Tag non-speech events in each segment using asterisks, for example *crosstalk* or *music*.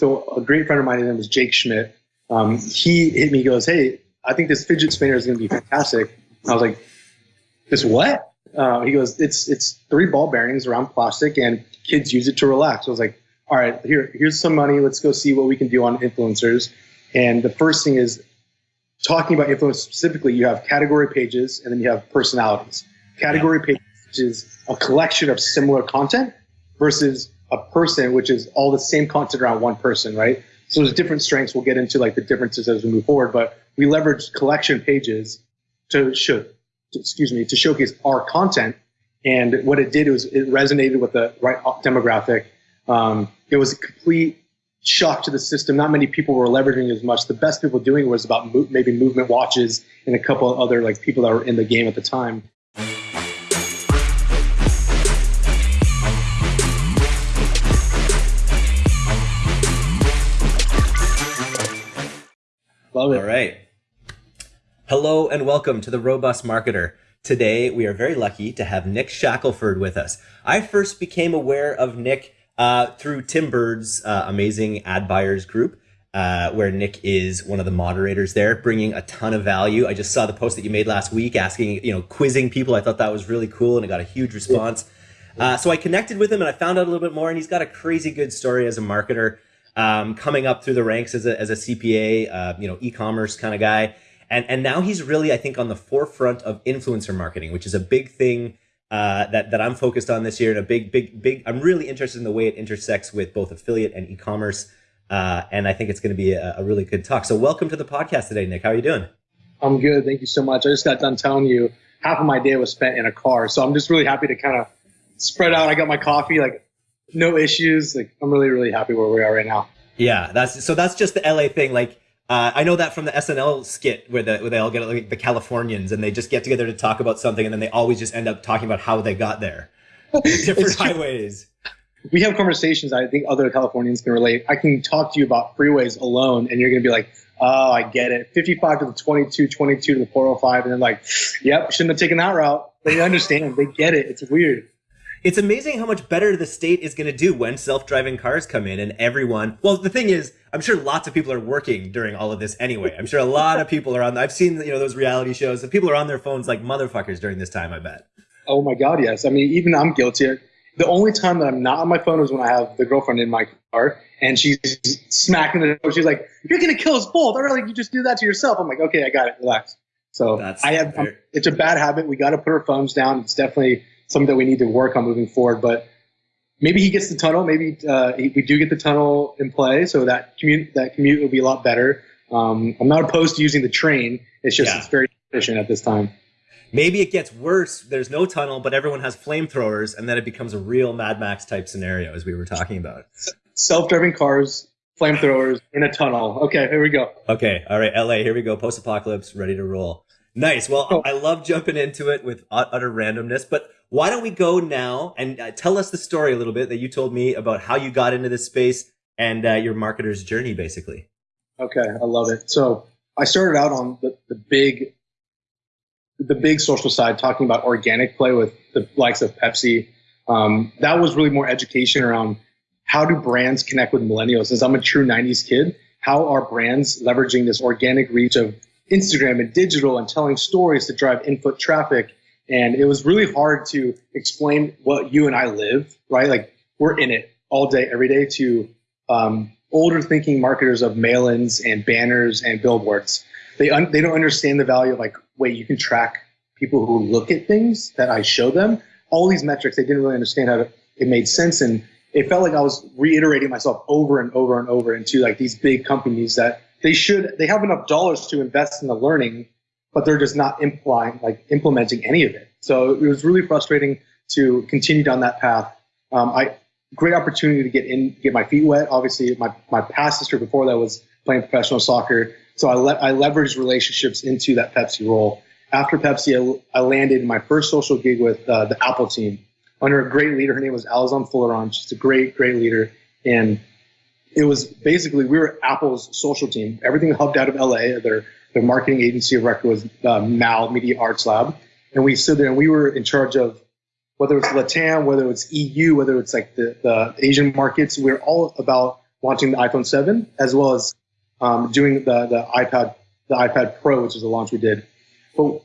So a great friend of mine, his name was Jake Schmidt. Um, he hit me, he goes, "Hey, I think this fidget spinner is going to be fantastic." I was like, "This what?" Uh, he goes, "It's it's three ball bearings around plastic, and kids use it to relax." I was like, "All right, here here's some money. Let's go see what we can do on influencers." And the first thing is talking about influence specifically. You have category pages, and then you have personalities. Category pages is a collection of similar content versus a person, which is all the same content around one person, right? So there's different strengths. We'll get into like the differences as we move forward, but we leverage collection pages to show, to, excuse me, to showcase our content. And what it did was it resonated with the right demographic. Um, it was a complete shock to the system. Not many people were leveraging as much. The best people doing was about mo- maybe movement watches and a couple other like people that were in the game at the time. Love it. All right. Hello and welcome to the Robust Marketer. Today we are very lucky to have Nick Shackelford with us. I first became aware of Nick uh, through Tim Burd's uh, amazing ad buyers group. Uh, where Nick is one of the moderators there, bringing a ton of value. I just saw the post that you made last week asking, you know, quizzing people. I thought that was really cool and it got a huge response. Uh, so I connected with him and I found out a little bit more, and he's got a crazy good story as a marketer um, coming up through the ranks as a, as a CPA, uh, you know, e-commerce kind of guy. And, and now he's really, I think, on the forefront of influencer marketing, which is a big thing uh, that, that I'm focused on this year. And a big, big, big, I'm really interested in the way it intersects with both affiliate and e-commerce. Uh, and I think it's going to be a, a, really good talk. So welcome to the podcast today, Nick. How are you doing? I'm good. Thank you so much. I just got done telling you half of my day was spent in a car. So I'm just really happy to kind of spread out. I got my coffee, like no issues. Like I'm really, really happy where we are right now. Yeah, that's so. That's just the LA thing. Like uh, I know that from the SNL skit where the where they all get like the Californians and they just get together to talk about something and then they always just end up talking about how they got there, *laughs* different highways. We have conversations. I think other Californians can relate. I can talk to you about freeways alone, and you're gonna be like, "Oh, I get it. 55 to the 22, 22 to the 405," and then like, "Yep, shouldn't have taken that route." They understand. they get it. It's weird it's amazing how much better the state is going to do when self-driving cars come in and everyone well the thing is i'm sure lots of people are working during all of this anyway. I'm sure a lot of people are on i've seen you know those reality shows and people are on their phones like motherfuckers during this time i bet. Oh my god yes. I mean even i'm guilty. The only time that i'm not on my phone is when i have the girlfriend in my car and she's smacking the door. She's like you're going to kill us both. I like you just do that to yourself. I'm like okay i got it. Relax. So That's i have it's a bad habit. We got to put our phones down. It's definitely something that we need to work on moving forward. But maybe he gets the tunnel. Maybe uh, we do get the tunnel in play, so that commute that commute will be a lot better. Um, I'm not opposed to using the train. It's just yeah. it's very efficient at this time. Maybe it gets worse. There's no tunnel, but everyone has flamethrowers, and then it becomes a real Mad Max type scenario, as we were talking about. Self-driving cars, flamethrowers in a tunnel. Okay, here we go. Okay, all right, LA, here we go. Post-apocalypse, ready to roll. Nice. Well, oh. I love jumping into it with utter randomness, but why don't we go now and uh, tell us the story a little bit that you told me about how you got into this space and uh, your marketer's journey, basically. Okay, I love it. So I started out on the, the big, the big social side, talking about organic play with the likes of Pepsi. Um, that was really more education around how do brands connect with millennials. Since I'm a true '90s kid, how are brands leveraging this organic reach of Instagram and digital and telling stories to drive input traffic and it was really hard to explain what you and I live, right? Like we're in it all day, every day to um, older thinking marketers of mail-ins and banners and billboards. They, un- they don't understand the value of like, wait, you can track people who look at things that I show them. All these metrics, they didn't really understand how to, it made sense. And it felt like I was reiterating myself over and over and over into like these big companies that they should, they have enough dollars to invest in the learning but they're just not implying like implementing any of it. So it was really frustrating to continue down that path. Um, I great opportunity to get in, get my feet wet. Obviously, my my past history before that was playing professional soccer, so I le- I leveraged relationships into that Pepsi role. After Pepsi, I, I landed my first social gig with uh, the Apple team under a great leader. Her name was Alison Fulleron. She's a great, great leader, and it was basically we were Apple's social team. Everything hubbed out of LA. Their the marketing agency of record was uh, MAL Media Arts Lab, and we stood there and we were in charge of whether it's Latam, whether it's EU, whether it's like the, the Asian markets. We're all about launching the iPhone 7, as well as um, doing the the iPad the iPad Pro, which is the launch we did. But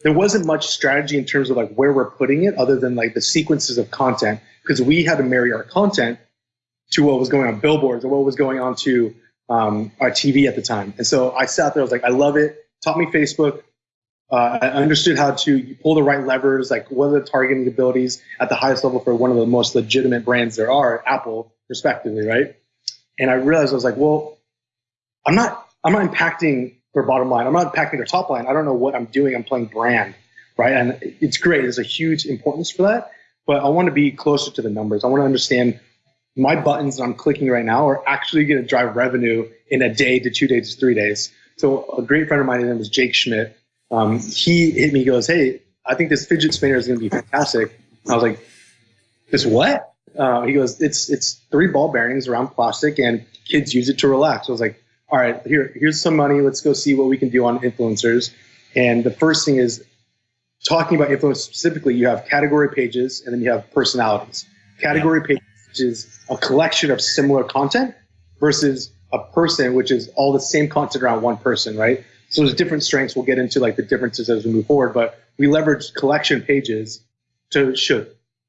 there wasn't much strategy in terms of like where we're putting it, other than like the sequences of content, because we had to marry our content to what was going on billboards or what was going on to um, our TV at the time. And so I sat there, I was like, I love it. Taught me Facebook. Uh, I understood how to pull the right levers, like what are the targeting abilities at the highest level for one of the most legitimate brands there are, Apple, respectively, right? And I realized I was like, well, I'm not, I'm not impacting their bottom line. I'm not impacting their top line. I don't know what I'm doing. I'm playing brand, right? And it's great. There's a huge importance for that. But I want to be closer to the numbers. I want to understand my buttons that I'm clicking right now are actually going to drive revenue in a day to two days to three days. So a great friend of mine, his name was Jake Schmidt. Um, he hit me, he goes, Hey, I think this fidget spinner is going to be fantastic. I was like, this what? Uh, he goes, it's, it's three ball bearings around plastic and kids use it to relax. I was like, all right, here, here's some money. Let's go see what we can do on influencers. And the first thing is talking about influencers specifically, you have category pages and then you have personalities. Category yeah. Pages is a collection of similar content versus a person, which is all the same content around one person, right? So there's different strengths. We'll get into like the differences as we move forward, but we leverage collection pages to show,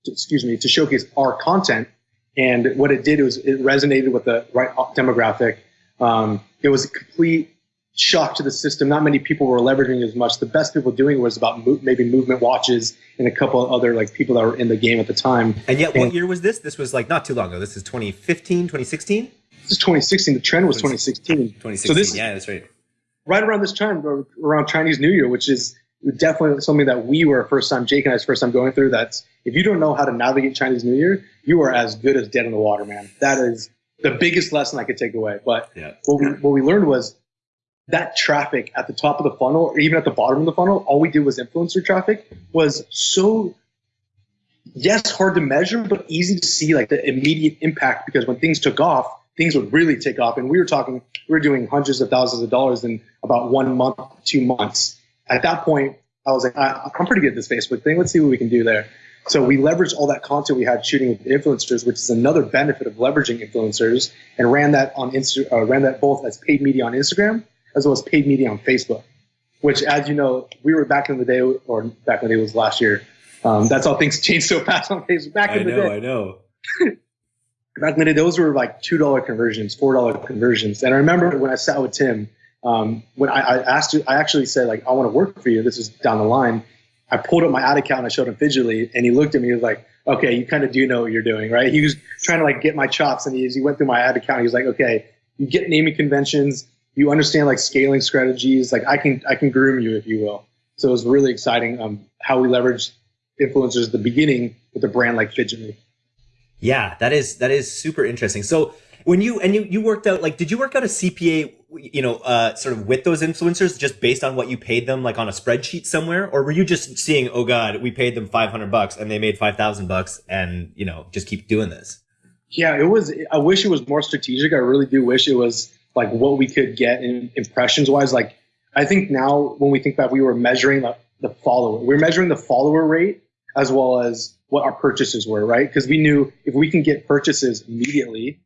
to, excuse me, to showcase our content. And what it did was it resonated with the right demographic. Um, it was a complete shock to the system. Not many people were leveraging as much. The best people doing it was about mo- maybe movement watches and a couple of other like people that were in the game at the time. And yet, and what year was this? This was like not too long ago. This is 2015, 2016. This is 2016. The trend was 2016. 2016. So this, yeah, that's right. Right around this time, around Chinese New Year, which is definitely something that we were first time, Jake and I's first time going through. That's if you don't know how to navigate Chinese New Year, you are as good as dead in the water, man. That is the biggest lesson I could take away. But yeah. what we what we learned was that traffic at the top of the funnel or even at the bottom of the funnel, all we did was influencer traffic was so yes, hard to measure, but easy to see like the immediate impact because when things took off, things would really take off. And we were talking, we were doing hundreds of thousands of dollars in about one month, two months. At that point, I was like, I, am pretty good at this Facebook thing. Let's see what we can do there. So we leveraged all that content we had shooting with influencers, which is another benefit of leveraging influencers, and ran that on Insta, uh, ran that both as paid media on Instagram as well as paid media on Facebook, which, as you know, we were back in the day, or back in the day was last year. Um, that's how things *laughs* changed so fast on Facebook. Back I in the know, day, I know. *laughs* back in the day, those were like two dollar conversions, four dollar conversions. And I remember when I sat with Tim, um, when I, I asked you, I actually said like, I want to work for you. This is down the line. I pulled up my ad account and I showed him fidgetly, and he looked at me. He was like, "Okay, you kind of do know what you're doing, right?" He was trying to like get my chops, and he, he went through my ad account. He was like, "Okay, you get naming conventions you understand like scaling strategies. Like I can I can groom you if you will. So it was really exciting um, how we leveraged influencers at the beginning with a brand like Fidgetly. Yeah, that is that is super interesting. So when you and you you worked out like did you work out a CPA you know uh, sort of with those influencers just based on what you paid them like on a spreadsheet somewhere or were you just seeing oh god we paid them 500 bucks and they made 5000 bucks and you know just keep doing this yeah it was i wish it was more strategic i really do wish it was like what we could get in impressions wise. Like I think now when we think back, we were measuring the, the follower. We are measuring the follower rate as well as what our purchases were, right? Because we knew if we can get purchases immediately,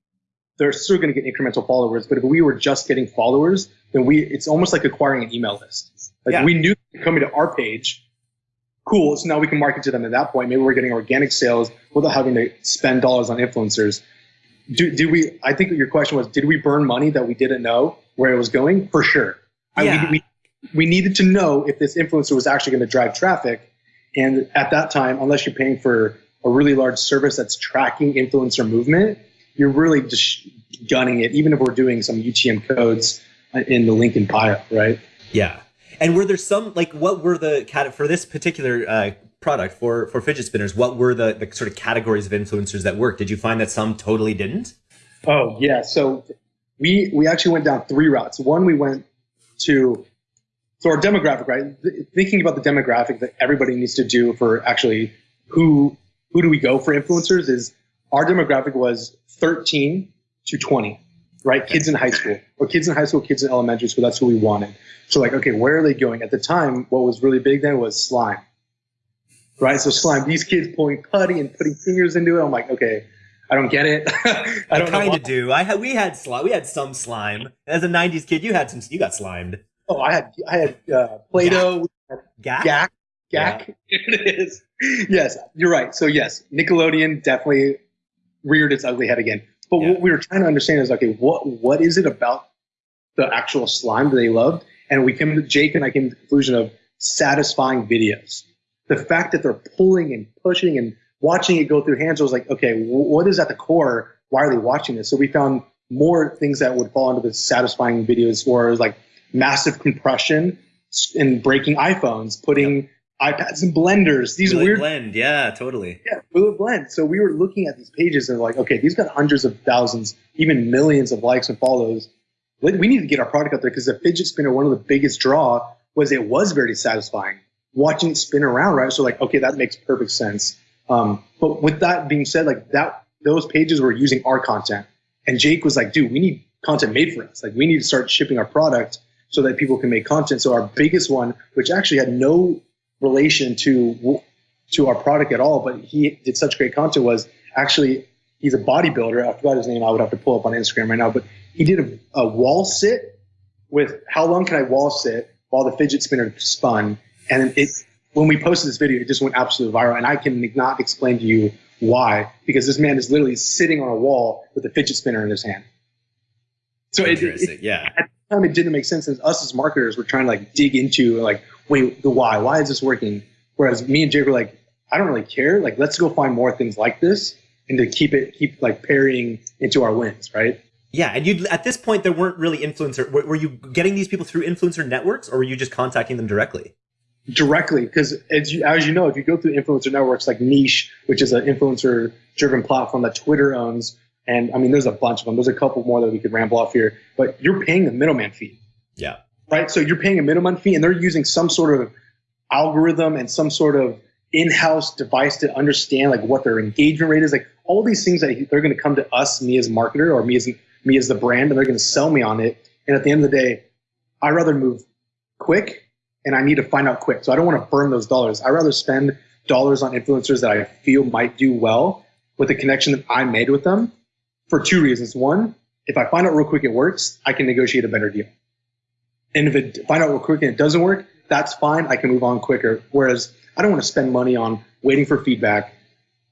they're still going to get incremental followers. But if we were just getting followers, then we it's almost like acquiring an email list. Like yeah. we knew coming to our page, cool. So now we can market to them at that point. Maybe we're getting organic sales without having to spend dollars on influencers do, did we? I think your question was, did we burn money that we didn't know where it was going? For sure. Yeah. I, we, we needed to know if this influencer was actually going to drive traffic. And at that time, unless you're paying for a really large service that's tracking influencer movement, you're really just gunning it, even if we're doing some UTM codes in the link in bio, right? Yeah. And were there some, like, what were the, for this particular uh, product for for fidget spinners, what were the, the sort of categories of influencers that worked? Did you find that some totally didn't? Oh yeah, so we we actually went down three routes. One, we went to so our demographic, right? Thinking about the demographic that everybody needs to do for actually who who do we go for influencers is our demographic was 13 to 20, right? Kids in high school or kids in high school, kids in elementary school. That's who we wanted. So like, okay, where are they going? At the time, what was really big then was slime right? So slime, these kids pulling putty and putting fingers into it. I'm like, okay, I don't get it. *laughs* I don't kind of do. I had we had slime. We had some slime. As a '90s kid, you had some. You got slimed. Oh, I had I had uh, Play-Doh, Gak. Gak, Gak. it is. Yes, you're right. So yes, Nickelodeon definitely reared its ugly head again. But Yeah. what we were trying to understand is okay, what what is it about the actual slime that they loved? And we came to Jake and I came to the conclusion of satisfying videos. The fact that they're pulling and pushing and watching it go through hands was like, okay, what is at the core? Why are they watching this? So we found more things that would fall into the satisfying videos, where it was like massive compression and breaking iPhones, putting iPads in blenders. These Really weird blend. Yeah, totally. yeah, Fluid Blend. So we were looking at these pages and like, okay, these got hundreds of thousands, even millions of likes and follows. We we need to get our product out there because the fidget spinner, one of the biggest draw was it was very satisfying watching it spin around, right? So like, okay, that makes perfect sense. Um, but with that being said, like that, those pages were using our content, and Jake was like, dude, we need content made for us. Like, we need to start shipping our product so that people can make content. So our biggest one, which actually had no relation to to our product at all, but he did such great content was actually he's a bodybuilder. I forgot his name. I would have to pull up on Instagram right now, but he did a, a wall sit with how long can I wall sit while the fidget spinner spun, and it when we posted this video, it just went absolutely viral, and I can not explain to you why because this man is literally sitting on a wall with a fidget spinner in his hand. So it, it, yeah. at the time it didn't make sense and us as marketers were trying to like dig into like wait the why why is this working whereas me and jake were like i don't really care like let's go find more things like this and to keep it keep like parrying into our wins right Yeah, and you at this point there weren't really influencer. Were, were you getting these people through influencer networks, or were you just contacting them directly? Directly because as you, as you know if you go through influencer networks like niche which is an influencer driven platform that twitter owns and i mean there's a bunch of them there's a couple more that we could ramble off here but you're paying the middleman fee Yeah. right? So you're paying a minimum fee, and they're using some sort of algorithm and some sort of in-house device to understand like what their engagement rate is. Like all these things that they're going to come to us, me as marketer, or me as me as the brand, and they're going to sell me on it. And at the end of the day, i'd rather move quick, and I need to find out quick. So I don't want to burn those dollars. I rather spend dollars on influencers that I feel might do well with the connection that I made with them for two reasons. One, if I find out real quick it works, I can negotiate a better deal. And if it find out real quick and it doesn't work, that's fine. I can move on quicker. Whereas I don't want to spend money on waiting for feedback,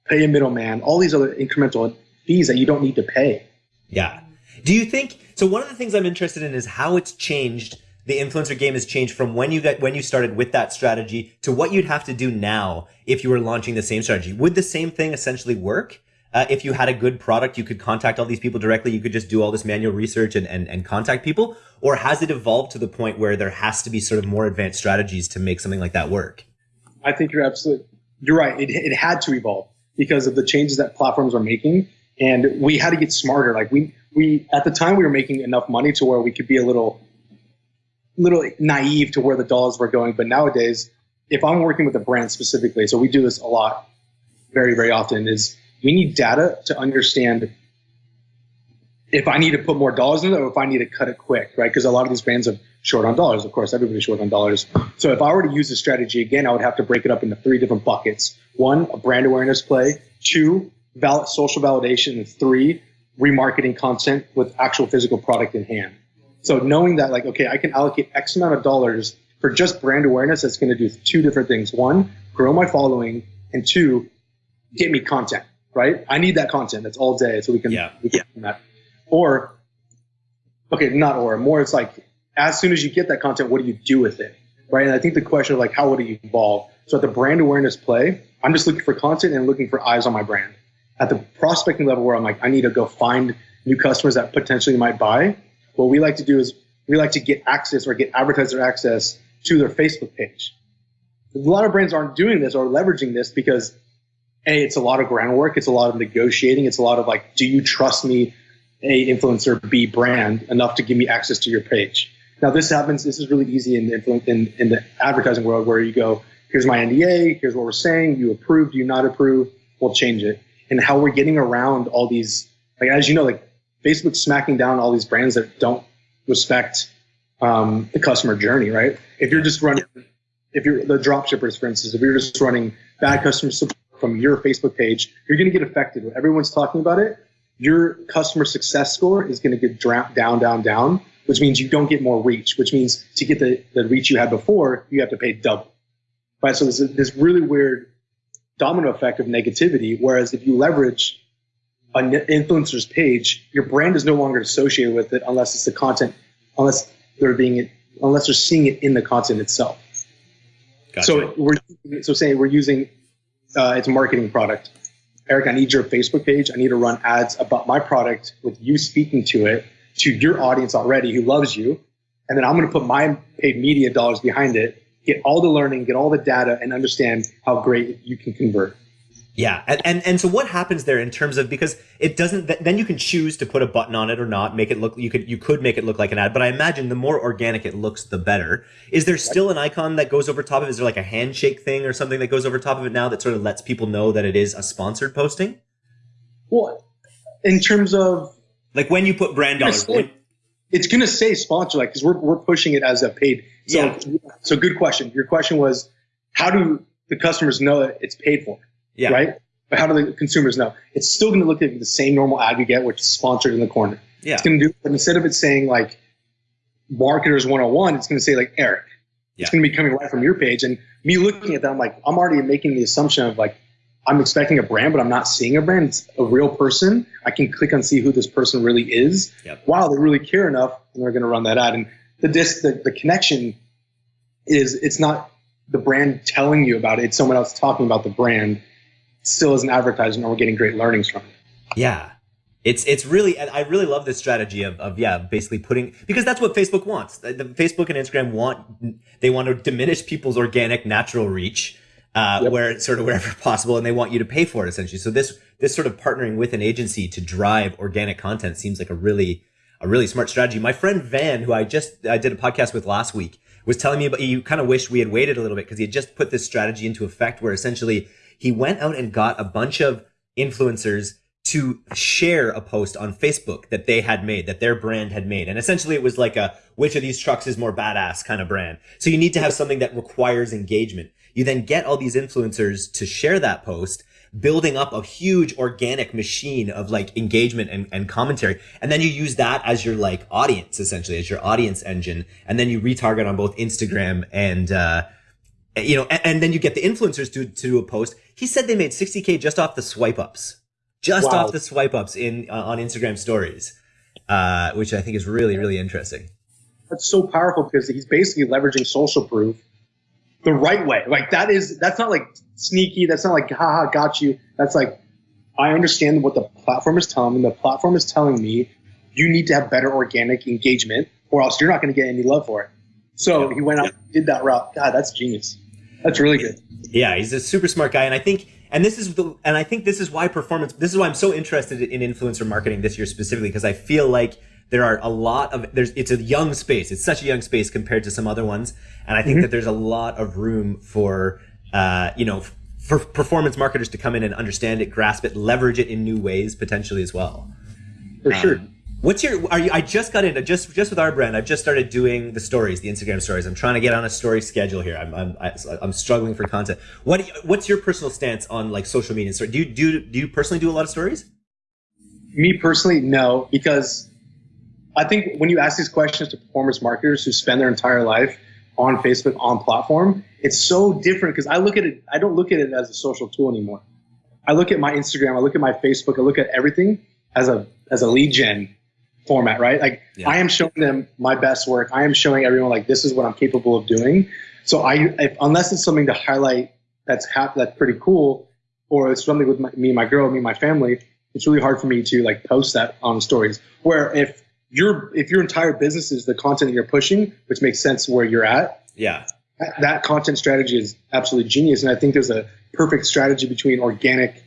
pay a middleman, all these other incremental fees that you don't need to pay. Yeah. Do you think so? One of the things I'm interested in is how it's changed. The influencer game has changed from when you got when you started with that strategy to what you'd have to do now if you were launching the same strategy. Would the same thing essentially work? Uh, if you had a good product, you could contact all these people directly. You could just do all this manual research and, and, and contact people. Or has it evolved to the point where there has to be sort of more advanced strategies to make something like that work? I think you're absolutely you're right. It, it had to evolve because of the changes that platforms are making, and we had to get smarter. Like we we at the time we were making enough money to where we could be a little little naive to where the dollars were going. But nowadays, if I'm working with a brand specifically, so we do this a lot, very very often, is we need data to understand if I need to put more dollars in it or if I need to cut it quick, right? Because a lot of these brands are short on dollars. Of course, everybody's short on dollars. So if I were to use this strategy again, I would have to break it up into three different buckets. One, a brand awareness play. Two, val- social validation. And three, remarketing content with actual physical product in hand. So knowing that, like, okay, I can allocate X amount of dollars for just brand awareness, that's going to do two different things. One, grow my following, and two, get me content. Right? I need that content. That's all day, so we can Yeah. we can do that. Or, okay, not or more. It's like as soon as you get that content, what do you do with it? Right? And I think the question of like how would it evolve? So at the brand awareness play, I'm just looking for content and looking for eyes on my brand. At the prospecting level, where I'm like, I need to go find new customers that potentially might buy. What we like to do is we like to get access or get advertiser access to their Facebook page. A lot of brands aren't doing this or leveraging this because a it's a lot of groundwork, it's a lot of negotiating, it's a lot of like, do you trust me, a influencer, b brand enough to give me access to your page? Now this happens. This is really easy in the in, in the advertising world where you go, here's my NDA, here's what we're saying, you approve, do you not approve, we'll change it. And how we're getting around all these, like as you know, like Facebook's smacking down all these brands that don't respect um, the customer journey, right? If you're just running, if you're the drop shippers, for instance, if you're just running bad customer support from your Facebook page, you're going to get affected. When everyone's talking about it, your customer success score is going to get down, down, down, which means you don't get more reach, which means to get the, the reach you had before, you have to pay double. Right? So there's this really weird domino effect of negativity. Whereas if you leverage an influencer's page, your brand is no longer associated with it unless it's the content, unless they're being, unless they're seeing it in the content itself. Gotcha. So we're so saying we're using uh, it's a marketing product. Eric, I need your Facebook page. I need to run ads about my product with you speaking to it to your audience already who loves you. And then I'm going to put my paid media dollars behind it, get all the learning, get all the data, and understand how great you can convert. Yeah, and, and and so what happens there in terms of because it doesn't then you can choose to put a button on it or not make it look you could you could make it look like an ad but I imagine the more organic it looks the better. Is there still an icon that goes over top of it? Is there like a handshake thing or something that goes over top of it now that sort of lets people know that it is a sponsored posting? Well, in terms of like when you put brand dollars, it's going to say sponsor like because we're we're pushing it as a paid. So yeah. so good question. Your question was how do the customers know that it's paid for? Yeah. Right? But how do the consumers know? It's still going to look at the same normal ad you get, which is sponsored in the corner. Yeah. It's going to do, but instead of it saying like marketers 101, it's going to say like Eric. Yeah. It's going to be coming right from your page. And me looking at that, I'm like, I'm already making the assumption of like, I'm expecting a brand, but I'm not seeing a brand. It's a real person. I can click and see who this person really is. Yep. Wow, they really care enough, and they're going to run that ad. And the dis, the, the connection is it's not the brand telling you about it; it's someone else talking about the brand still as an advertisement and we're getting great learnings from it. Yeah. It's it's really I really love this strategy of, of yeah basically putting because that's what Facebook wants. The, Facebook and Instagram want they want to diminish people's organic natural reach uh, yep. where sort of wherever *laughs* possible, and they want you to pay for it essentially. So this this sort of partnering with an agency to drive organic content seems like a really a really smart strategy. My friend Van, who I just I did a podcast with last week, was telling me about you kind of wished we had waited a little bit because he had just put this strategy into effect where essentially he went out and got a bunch of influencers to share a post on Facebook that they had made, that their brand had made. And essentially it was like a, which of these trucks is more badass kind of brand. So you need to have something that requires engagement. You then get all these influencers to share that post, building up a huge organic machine of like engagement and, and commentary. And then you use that as your like audience, essentially, as your audience engine. And then you retarget on both Instagram and, uh, you know, and, and, then you get the influencers to, to do a post. He said they made 60K just off the swipe ups, just wow. off the swipe ups in, uh, on Instagram stories, uh, which I think is really, really interesting. That's so powerful because he's basically leveraging social proof the right way. Like that is, that's not like sneaky. That's not like, haha, got you. That's like, I understand what the platform is telling me. The platform is telling me you need to have better organic engagement or else you're not going to get any love for it. So yeah. he went out, yeah. did that route. God, that's genius. That's really good. Yeah, he's a super smart guy, and I think, and this is the, and I think this is why performance. This is why I'm so interested in influencer marketing this year specifically because I feel like there are a lot of there's it's a young space. It's such a young space compared to some other ones, and I think mm-hmm. that there's a lot of room for uh, you know for performance marketers to come in and understand it, grasp it, leverage it in new ways potentially as well. For um, sure. What's your? Are you? I just got into just just with our brand. I've just started doing the stories, the Instagram stories. I'm trying to get on a story schedule here. I'm I'm I'm struggling for content. What What's your personal stance on like social media? So do you do do you personally do a lot of stories? Me personally, no, because I think when you ask these questions to performance marketers who spend their entire life on Facebook on platform, it's so different because I look at it. I don't look at it as a social tool anymore. I look at my Instagram. I look at my Facebook. I look at everything as a as a lead gen format, right? Like yeah. I am showing them my best work. I am showing everyone like this is what I'm capable of doing. So I, if, unless it's something to highlight that's hap- that's pretty cool, or it's something with my, me, my girl, me, and my family, it's really hard for me to like post that on stories. Where if your if your entire business is the content that you're pushing, which makes sense where you're at, yeah, that, that content strategy is absolutely genius. And I think there's a perfect strategy between organic,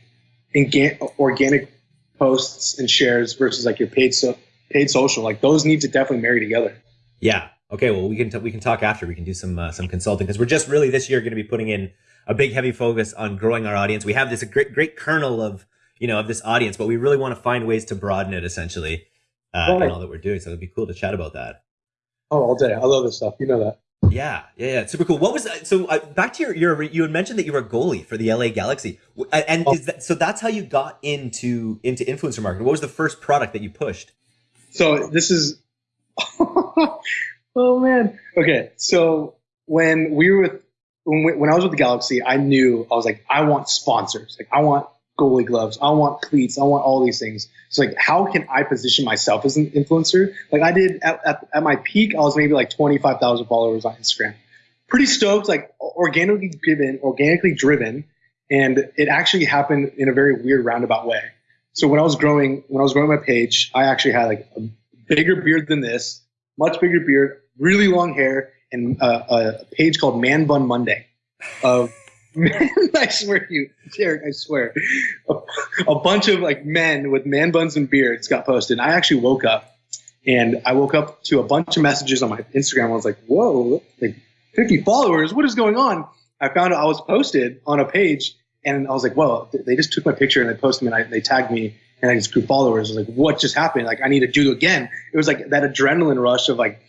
organic posts and shares versus like your paid so paid social. Like those need to definitely marry together. Yeah. Okay. Well, we can t- we can talk after. We can do some uh, some consulting because we're just really this year going to be putting in a big heavy focus on growing our audience. We have this great great kernel of you know of this audience, but we really want to find ways to broaden it essentially uh, right. in all that we're doing. So it'd be cool to chat about that. Oh, all day. I love this stuff. You know that. Yeah, yeah, yeah, super cool. What was so uh, back to your your you had mentioned that you were a goalie for the LA Galaxy, and oh. is that so? That's how you got into into influencer marketing. What was the first product that you pushed? So this is, *laughs* oh man. Okay, so when we were with when we, when I was with the Galaxy, I knew I was like, I want sponsors. Like I want goalie gloves. I want cleats. I want all these things. So like, how can I position myself as an influencer? Like I did at, at, at my peak, I was maybe like 25,000 followers on Instagram. Pretty stoked, like organically driven, organically driven. And it actually happened in a very weird roundabout way. So when I was growing, when I was growing my page, I actually had like a bigger beard than this, much bigger beard, really long hair, and uh, a page called Man Bun Monday of *laughs* I swear to you, Derek, I swear. A, a, bunch of like men with man buns and beards got posted. I actually woke up and I woke up to a bunch of messages on my Instagram. I was like, whoa, like 50 followers. What is going on? I found out I was posted on a page and I was like, well, they just took my picture and they posted me and I, they tagged me and I just grew followers. I was like, what just happened? Like, I need to do it again. It was like that adrenaline rush of like,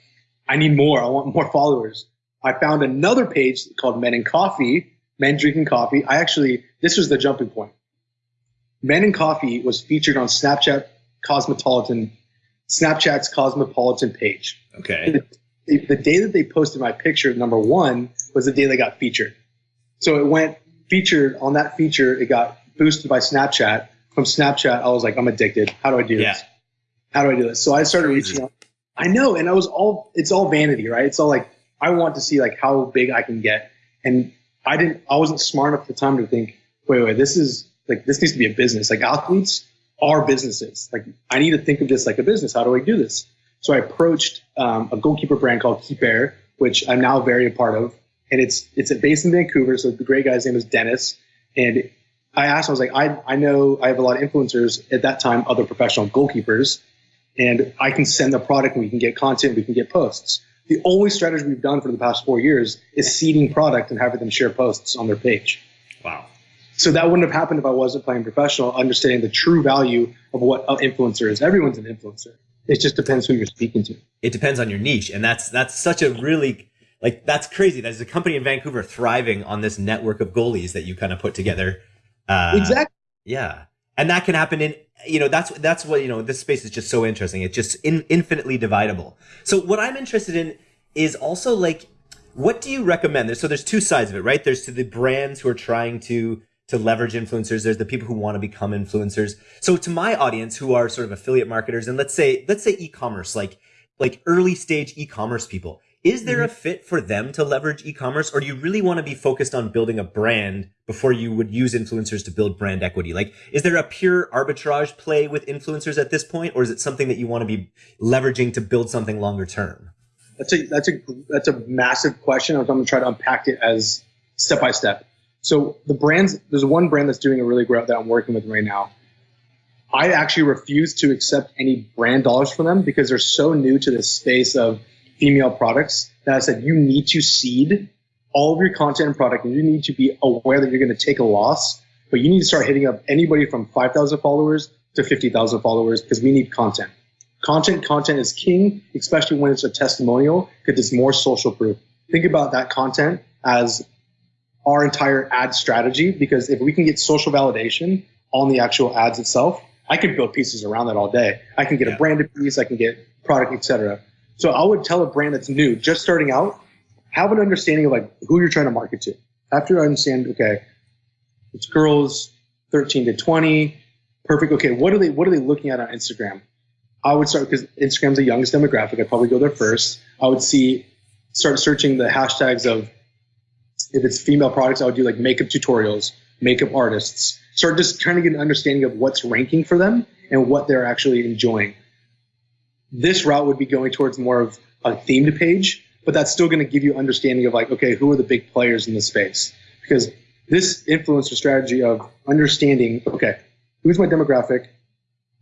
I need more. I want more followers. I found another page called Men and Coffee men drinking coffee. I actually, this was the jumping point. Men and Coffee was featured on Snapchat Cosmopolitan, Snapchat's Cosmopolitan page. Okay. The, the, day that they posted my picture, number one, was the day they got featured. So it went featured on that feature. It got boosted by Snapchat. From Snapchat, I was like, I'm addicted. How do I do yeah. this? How do I do this? So I started reaching out. I know, and I was all, it's all vanity, right? It's all like, I want to see like how big I can get. And I didn't, I wasn't smart enough at the time to think, wait, wait, this is like, this needs to be a business. Like athletes are businesses. Like I need to think of this like a business. How do I do this? So I approached um, a goalkeeper brand called Keeper, which I'm now very a part of. And it's, it's a based in Vancouver. So the great guy's name is Dennis. And I asked, him, I was like, I, I know I have a lot of influencers at that time, other professional goalkeepers, and I can send the product and we can get content, we can get posts the only strategy we've done for the past four years is seeding product and having them share posts on their page. Wow. So that wouldn't have happened if I wasn't playing professional, understanding the true value of what an influencer is. Everyone's an influencer. It just depends who you're speaking to. It depends on your niche. And that's, that's such a really, like, that's crazy. There's a company in Vancouver thriving on this network of goalies that you kind of put together. Uh, exactly. Yeah. And that can happen in you know that's that's what you know this space is just so interesting it's just in, infinitely dividable so what i'm interested in is also like what do you recommend so there's two sides of it right there's to the brands who are trying to to leverage influencers there's the people who want to become influencers so to my audience who are sort of affiliate marketers and let's say let's say e-commerce like like early stage e-commerce people is there mm-hmm. a fit for them to leverage e-commerce or do you really want to be focused on building a brand before you would use influencers to build brand equity? Like, is there a pure arbitrage play with influencers at this point, or is it something that you want to be leveraging to build something longer term? That's a that's a that's a massive question. I'm going to try to unpack it as step by step. So the brands, there's one brand that's doing a really great that I'm working with right now. I actually refuse to accept any brand dollars from them because they're so new to this space of female products that I said you need to seed all of your content and product and you need to be aware that you're going to take a loss, but you need to start hitting up anybody from 5,000 followers to 50,000 followers because we need content. Content, content is king, especially when it's a testimonial because it's more social proof. Think about that content as our entire ad strategy because if we can get social validation on the actual ads itself, I can build pieces around that all day. I can get yeah. a branded piece, I can get product, etc. So I would tell a brand that's new, just starting out, have an understanding of like who you're trying to market to. After you understand, okay, it's girls 13 to 20, perfect. Okay, what are they what are they looking at on Instagram? I would start because Instagram's the youngest demographic. I'd probably go there first. I would see start searching the hashtags of if it's female products, I would do like makeup tutorials, makeup artists. Start just trying to get an understanding of what's ranking for them and what they're actually enjoying. This route would be going towards more of a themed page, but that's still going to give you understanding of like, okay, who are the big players in this space? Because this influencer strategy of understanding, okay, who's my demographic?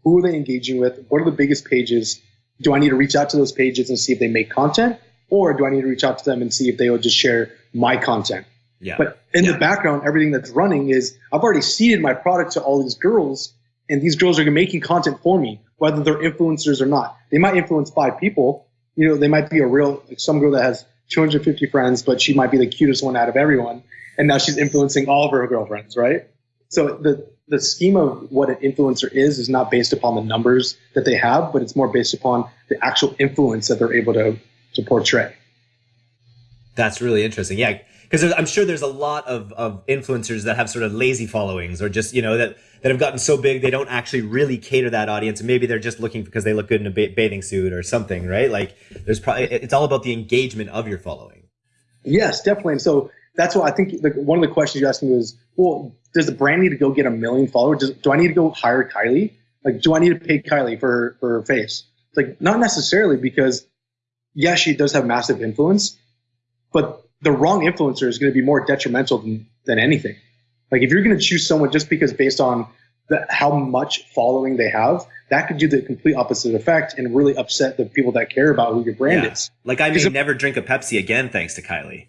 Who are they engaging with? What are the biggest pages? Do I need to reach out to those pages and see if they make content? Or do I need to reach out to them and see if they will just share my content? Yeah. But in yeah. the background, everything that's running is I've already seeded my product to all these girls, and these girls are making content for me whether they're influencers or not. They might influence five people. You know, they might be a real, like some girl that has 250 friends, but she might be the cutest one out of everyone. And now she's influencing all of her girlfriends, right? So the the scheme of what an influencer is is not based upon the numbers that they have, but it's more based upon the actual influence that they're able to to portray. That's really interesting. Yeah, because I'm sure there's a lot of, of influencers that have sort of lazy followings or just, you know, that, that have gotten so big they don't actually really cater that audience. Maybe they're just looking because they look good in a ba- bathing suit or something, right? Like there's probably, it's all about the engagement of your following. Yes, definitely. And so that's why I think the, one of the questions you asked me was, well, does the brand need to go get a million followers? Does, do I need to go hire Kylie? Like, do I need to pay Kylie for, for her face? Like, not necessarily because yes, she does have massive influence, but the wrong influencer is going to be more detrimental than, than anything. Like if you're going to choose someone just because based on the, how much following they have, that could do the complete opposite effect and really upset the people that care about who your brand yeah. is. Like I may never drink a Pepsi again thanks to Kylie.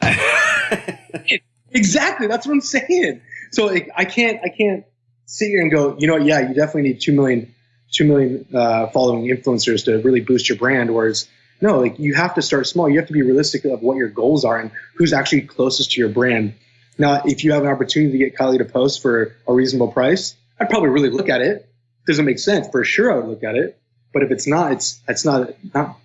*laughs* exactly, that's what I'm saying. So like, I can't, I can't sit here and go, you know, yeah, you definitely need two million, two million uh, following influencers to really boost your brand. Whereas no, like you have to start small. You have to be realistic of what your goals are and who's actually closest to your brand. Now, if you have an opportunity to get Kylie to post for a reasonable price, I'd probably really look at it. doesn't make sense? For sure, I would look at it. But if it's not, it's it's not not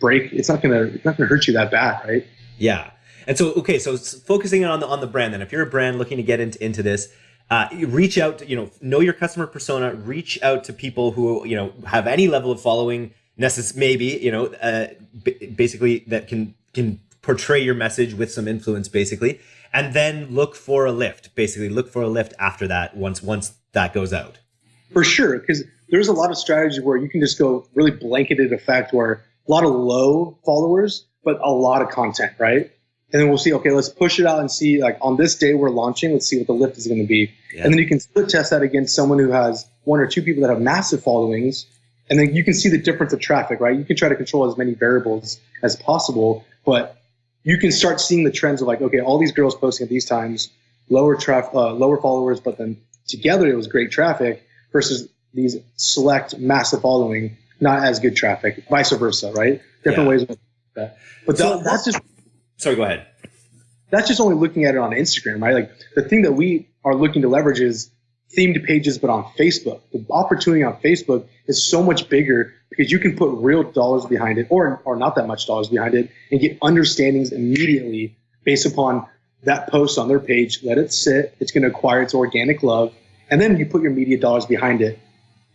break. It's not gonna it's not gonna hurt you that bad, right? Yeah. And so, okay, so focusing on the on the brand. Then, if you're a brand looking to get into into this, uh, reach out. To, you know, know your customer persona. Reach out to people who you know have any level of following necess- maybe you know uh, b- basically that can can portray your message with some influence basically and then look for a lift basically. Look for a lift after that once once that goes out. For sure because there's a lot of strategies where you can just go really blanketed effect where a lot of low followers but a lot of content right? And then we'll see okay let's push it out and see like on this day we're launching let's see what the lift is going to be. Yeah. and then you can split test that against someone who has one or two people that have massive followings and then you can see the difference of traffic, right? You can try to control as many variables as possible, but you can start seeing the trends of like, okay, all these girls posting at these times, lower traffic, uh, lower followers, but then together it was great traffic versus these select massive following, not as good traffic, vice versa, right? Different yeah. ways of that. But so that, that's just. Sorry, go ahead. That's just only looking at it on Instagram, right? Like the thing that we are looking to leverage is themed pages, but on Facebook. The opportunity on Facebook is so much bigger because you can put real dollars behind it or, or not that much dollars behind it and get understandings immediately based upon that post on their page. Let it sit. It's going to acquire its organic love. And then you put your media dollars behind it.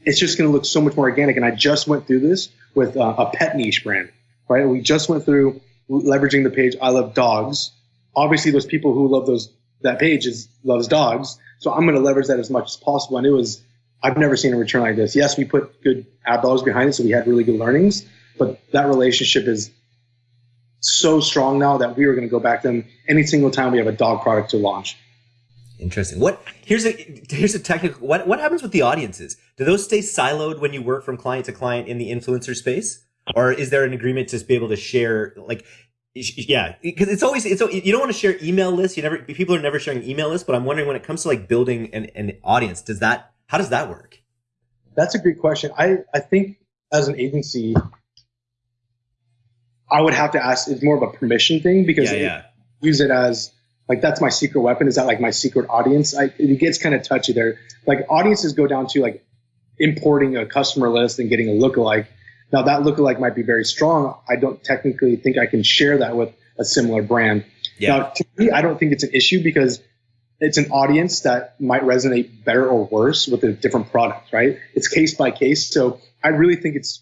It's just going to look so much more organic. And I just went through this with uh, a pet niche brand, right? We just went through leveraging the page. I love dogs. Obviously, those people who love those that page is loves dogs. So I'm going to leverage that as much as possible. And it was, I've never seen a return like this. Yes, we put good ad dollars behind it, so we had really good learnings, but that relationship is so strong now that we are going to go back to them any single time we have a dog product to launch. Interesting. What here's a here's a technical. What what happens with the audiences? Do those stay siloed when you work from client to client in the influencer space, or is there an agreement to be able to share? Like, yeah because it's always it's you don't want to share email lists you never people are never sharing email lists but i'm wondering when it comes to like building an, an audience does that how does that work? That's a great question. I i think as an agency i would have to ask it's more of a permission thing because yeah, yeah. use it as like that's my secret weapon is that like my secret audience? I, it gets kind of touchy there. Like audiences go down to like importing a customer list and getting a lookalike now that lookalike might be very strong. I don't technically think I can share that with a similar brand. Yeah. Now, to me, I don't think it's an issue because it's an audience that might resonate better or worse with a different product, right? It's case by case. So I really think it's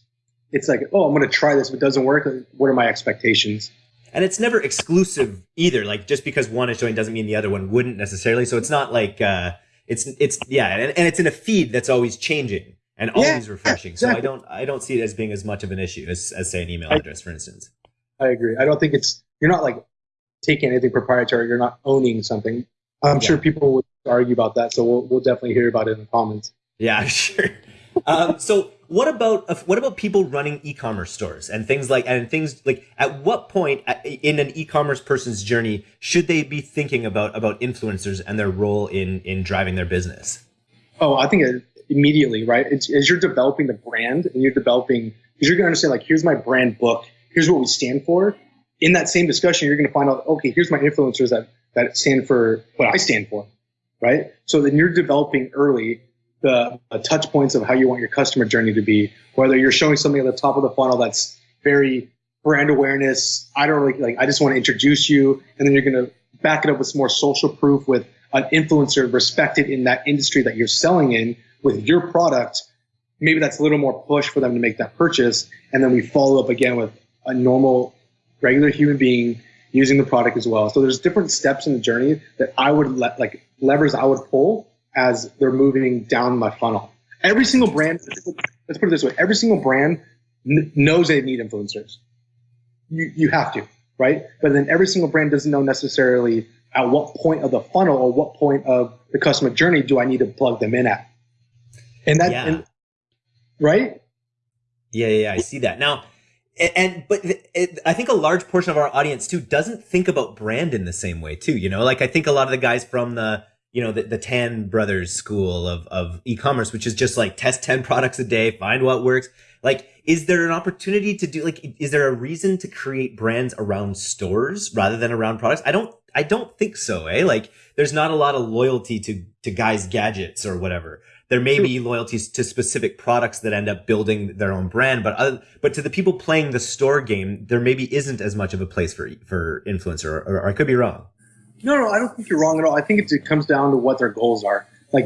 it's like, oh, I'm going to try this. If it doesn't work, what are my expectations? And it's never exclusive either. Like just because one is showing doesn't mean the other one wouldn't necessarily. So it's not like uh, it's it's yeah, and, and it's in a feed that's always changing and always yeah, refreshing. Exactly. So I don't I don't see it as being as much of an issue as, as say an email address, for instance. I agree. I don't think it's you're not like taking anything proprietary. You're not owning something. I'm yeah. sure people would argue about that. So we'll we'll definitely hear about it in the comments. Yeah, *laughs* sure. um, so what about uh, what about people running e-commerce stores and things like and things like at what point in an e-commerce person's journey should they be thinking about about influencers and their role in in driving their business? Oh, I think it, immediately, right? It's, as you're developing the brand and you're developing, because you're going to understand, like, here's my brand book, here's what we stand for. in that same discussion, you're going to find out, okay, here's my influencers that, that stand for what I stand for, right? So then you're developing early the touch points of how you want your customer journey to be, whether you're showing something at the top of the funnel that's very brand awareness. I don't really like, I just want to introduce you. And then you're going to back it up with some more social proof with an influencer respected in that industry that you're selling in with your product. Maybe that's a little more push for them to make that purchase. And then we follow up again with a normal, regular human being using the product as well. So there's different steps in the journey that I would let, like levers I would pull as they're moving down my funnel. Every single brand, let's put it this way, every single brand knows they need influencers. You, you have to, right? But then every single brand doesn't know necessarily at what point of the funnel or what point of the customer journey do I need to plug them in at. And that, yeah. and, right? Yeah, yeah, I see that. Now, and but it, I think a large portion of our audience too doesn't think about brand in the same way too. You know, like I think a lot of the guys from the you know the, the Tan Brothers school of of e-commerce, which is just like test ten products a day, find what works. Like, is there an opportunity to do like? Is there a reason to create brands around stores rather than around products? I don't. I don't think so. Eh? Like, there's not a lot of loyalty to to guys' gadgets or whatever there may hmm. be loyalties to specific products that end up building their own brand, but other, but to the people playing the store game, there maybe isn't as much of a place for for influencer, or, or I could be wrong. No, no, I don't think you're wrong at all. I think it comes down to what their goals are. Like,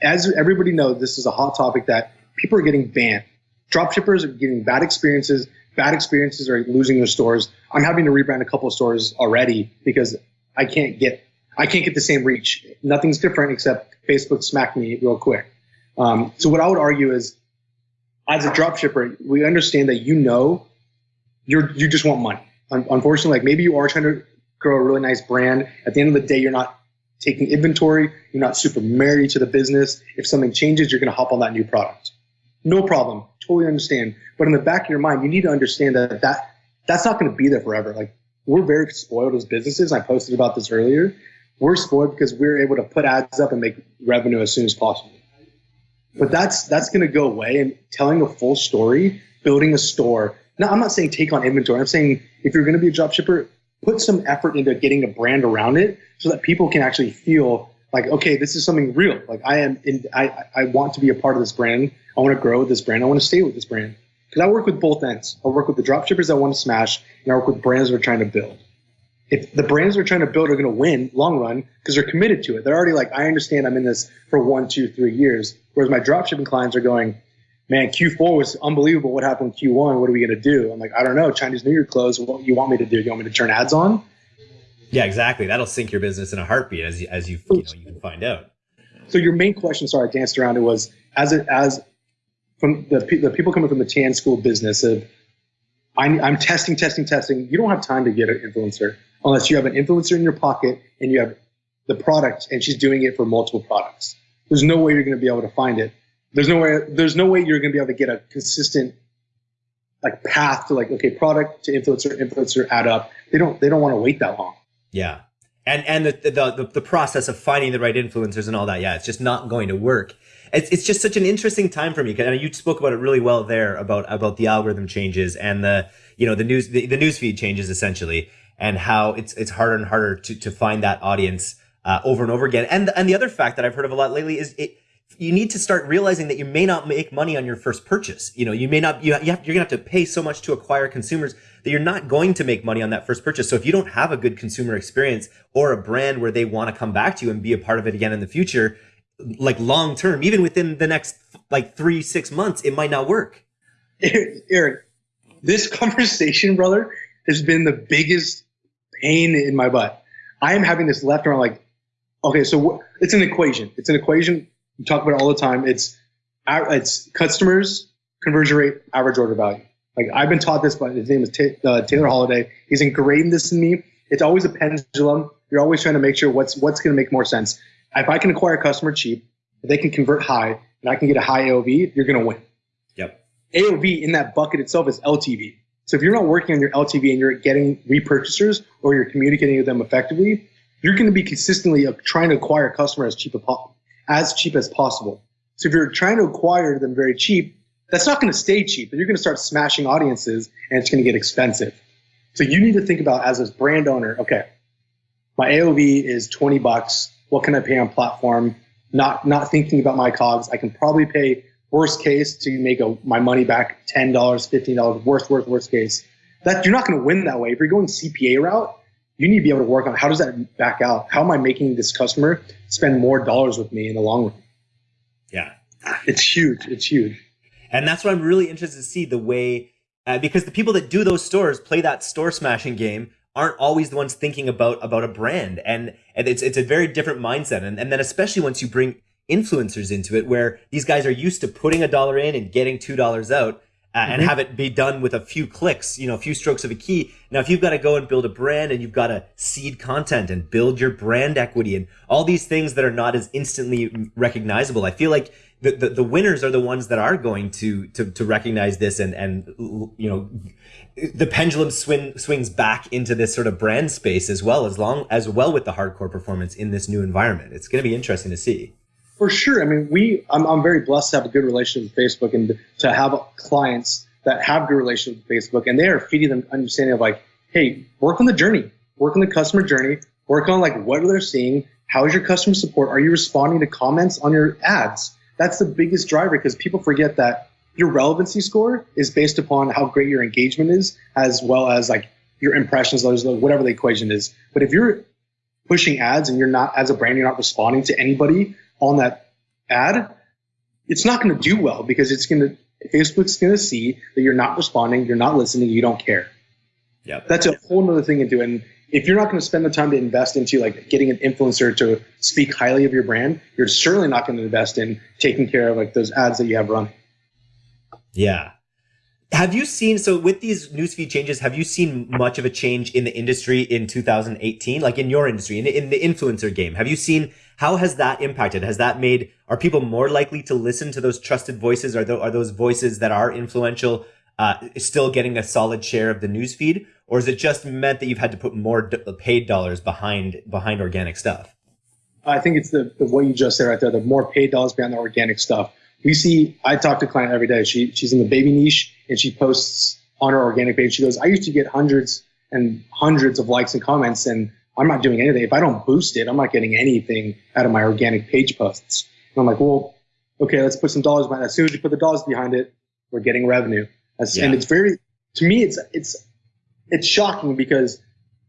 as everybody knows, this is a hot topic that people are getting banned. Dropshippers are getting bad experiences. Bad experiences are losing their stores. I'm having to rebrand a couple of stores already because I can't get I can't get the same reach. Nothing's different except Facebook smacked me real quick. Um, so what I would argue is, as a dropshipper, we understand that you know you're you just want money. Unfortunately, like maybe you are trying to grow a really nice brand. At the end of the day, you're not taking inventory. You're not super married to the business. If something changes, you're going to hop on that new product. No problem. Totally understand. But in the back of your mind, you need to understand that that that's not going to be there forever. Like we're very spoiled as businesses. I posted about this earlier. We're spoiled because we're able to put ads up and make revenue as soon as possible. But that's that's going to go away. And telling a full story, building a store. Now, I'm not saying take on inventory. I'm saying if you're going to be a drop shipper, put some effort into getting a brand around it so that people can actually feel like, okay, this is something real. Like I am, in, I I want to be a part of this brand. I want to grow with this brand. I want to stay with this brand because I work with both ends. I work with the drop shippers that want to smash, and I work with brands that are trying to build if the brands they're trying to build are going to win long run because they're committed to it, they're already like, I understand I'm in this for one, two, three years. Whereas my dropshipping clients are going, man, Q4 was unbelievable. What happened Q1? What are we going to do? I'm like, I don't know. Chinese New Year closed. What you want me to do? You want me to turn ads on? Yeah, exactly. That'll sink your business in a heartbeat, as you, as you you, know, you can find out. So your main question, sorry, I danced around it was as it as from the the people coming from the Tan School business of I'm, I'm testing, testing, testing. You don't have time to get an influencer unless you have an influencer in your pocket and you have the product and she's doing it for multiple products. There's no way you're going to be able to find it. There's no way, there's no way you're going to be able to get a consistent like path to like, okay, product to influencer, influencer add up. They don't, they don't want to wait that long. Yeah. And, and the, the, the, the process of finding the right influencers and all that. Yeah. It's just not going to work. It's, it's just such an interesting time for me. Mean, you spoke about it really well there about, about the algorithm changes and the, you know, the news, the, the news feed changes essentially and how it's it's harder and harder to to find that audience uh, over and over again. And and the other fact that I've heard of a lot lately is it you need to start realizing that you may not make money on your first purchase. You know, you may not, you, you have, you're to have to pay so much to acquire consumers that you're not going to make money on that first purchase. So if you don't have a good consumer experience or a brand where they want to come back to you and be a part of it again in the future, like long term, even within the next like three, six months, it might not work. Eric, this conversation, brother, has been the biggest pain in my butt. I am having this left arm like, okay, so it's an equation. It's an equation. We talk about it all the time. It's it's customers conversion rate, average order value. Like I've been taught this, but his name is T- uh, Taylor Holiday. He's ingrained this in me. It's always a pendulum. You're always trying to make sure what's what's going to make more sense. If I can acquire a customer cheap, if they can convert high, and I can get a high AOV, you're going to win. Yep. AOV in that bucket itself is LTV. So if you're not working on your LTV and you're getting repurchasers or you're communicating with them effectively, you're going to be consistently trying to acquire customers as cheap as, as cheap as possible. So if you're trying to acquire them very cheap, that's not going to stay cheap. You're going to start smashing audiences and it's going to get expensive. So you need to think about as a brand owner, okay, my AOV is 20 bucks. What can I pay on platform? Not not thinking about my cogs. I can probably pay worst case to make a, my money back $10, $15, worst, worst, worst case. That you're not going to win that way. If you're going CPA route, you need to be able to work on how does that back out? How am I making this customer spend more dollars with me in the long run? Yeah. It's huge. It's huge. And that's what I'm really interested to see the way, uh, because the people that do those stores play that store smashing game aren't always the ones thinking about about a brand and and it's it's a very different mindset and, and then especially once you bring influencers into it where these guys are used to putting a dollar in and getting two dollars out uh, mm-hmm. and have it be done with a few clicks you know a few strokes of a key now if you've got to go and build a brand and you've got to seed content and build your brand equity and all these things that are not as instantly recognizable i feel like the, the, the winners are the ones that are going to, to, to recognize this and, and, you know, the pendulum swing, swings back into this sort of brand space as well as long as well with the hardcore performance in this new environment. It's going to be interesting to see. For sure. I mean, we, I'm, I'm very blessed to have a good relationship with Facebook and to have clients that have good relationship with Facebook and they are feeding them understanding of like, Hey, work on the journey, work on the customer journey, work on like what they're seeing. How is your customer support? Are you responding to comments on your ads? that's the biggest driver because people forget that your relevancy score is based upon how great your engagement is, as well as like your impressions, whatever the equation is. But if you're pushing ads and you're not, as a brand, you're not responding to anybody on that ad, it's not going to do well because it's going to, Facebook's going to see that you're not responding, you're not listening, you don't care. Yeah. That's a whole other thing to do. And if you're not going to spend the time to invest into like getting an influencer to speak highly of your brand, you're certainly not going to invest in taking care of like those ads that you have run. Yeah. Have you seen so with these newsfeed changes? Have you seen much of a change in the industry in 2018, like in your industry, in, in the influencer game? Have you seen how has that impacted? Has that made are people more likely to listen to those trusted voices? Are those, are those voices that are influential uh, still getting a solid share of the newsfeed, or is it just meant that you've had to put more d- paid dollars behind behind organic stuff? I think it's the, the what you just said right there. The more paid dollars behind the organic stuff. We see. I talk to a client every day. She she's in the baby niche and she posts on her organic page. She goes, I used to get hundreds and hundreds of likes and comments, and I'm not doing anything. If I don't boost it, I'm not getting anything out of my organic page posts. And I'm like, well, okay, let's put some dollars behind it. As soon as you put the dollars behind it, we're getting revenue. Yeah. And it's very, to me, it's it's it's shocking because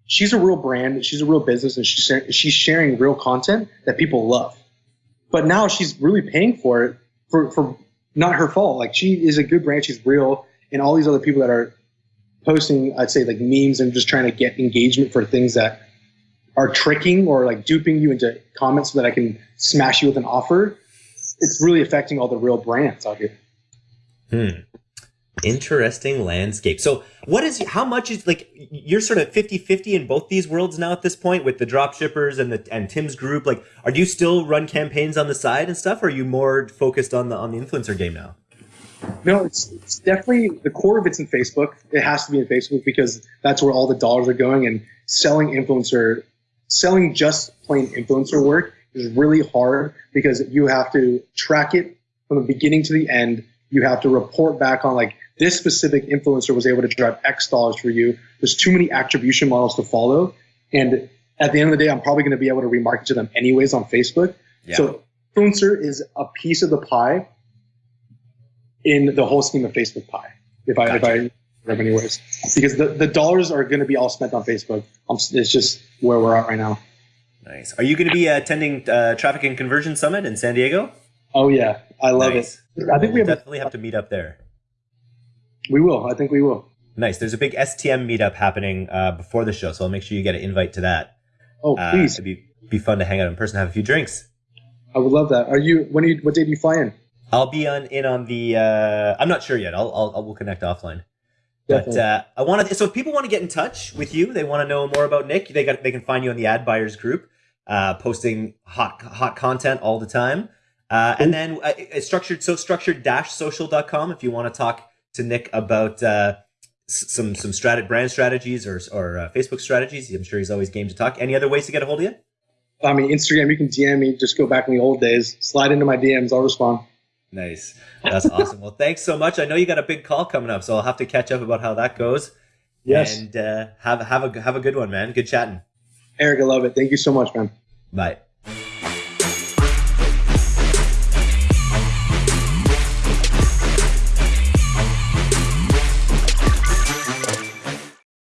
she's a real brand, she's a real business, and she's she's sharing real content that people love. But now she's really paying for it for for not her fault. Like she is a good brand, she's real, and all these other people that are posting, I'd say like memes and just trying to get engagement for things that are tricking or like duping you into comments so that I can smash you with an offer. It's really affecting all the real brands out here. Hmm interesting landscape. So what is how much is like you're sort of 50-50 in both these worlds now at this point with the drop shippers and the and Tim's group like are you still run campaigns on the side and stuff or are you more focused on the on the influencer game now? No, it's, it's definitely the core of it's in Facebook. It has to be in Facebook because that's where all the dollars are going and selling influencer selling just plain influencer work is really hard because you have to track it from the beginning to the end. You have to report back on like this specific influencer was able to drive X dollars for you. There's too many attribution models to follow. And at the end of the day, I'm probably going to be able to remarket to them anyways on Facebook. Yeah. So influencer is a piece of the pie in the whole scheme of Facebook pie. If I, gotcha. if I, anyways, because the, the dollars are going to be all spent on Facebook. it's just where we're at right now. Nice. Are you going to be attending uh, Traffic and Conversion Summit in San Diego? Oh yeah, I love nice. it. I think we have definitely a, have to meet up there. We will. I think we will. Nice. There's a big STM meetup happening uh, before the show, so I'll make sure you get an invite to that. Oh, uh, please. it'd be be fun to hang out in person, have a few drinks. I would love that. Are you? When? Are you, what day do you fly in? I'll be on in on the. Uh, I'm not sure yet. I'll, I'll, I'll we'll connect offline. But uh, I want to. So if people want to get in touch with you, they want to know more about Nick. They got. They can find you on the Ad Buyers group, uh, posting hot hot content all the time. Uh, and then uh, structured so structured dash social.com if you want to talk to Nick about uh, some some strat- brand strategies or or uh, Facebook strategies. I'm sure he's always game to talk. Any other ways to get a hold of you? I mean, Instagram. You can DM me. Just go back in the old days. Slide into my DMs. I'll respond. Nice. That's awesome. Well, thanks so much. I know you got a big call coming up, so I'll have to catch up about how that goes. Yes. And uh, have have a have a good one, man. Good chatting. Eric, I love it. Thank you so much, man. Bye.